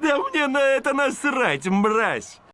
Да мне на это насрать, мразь!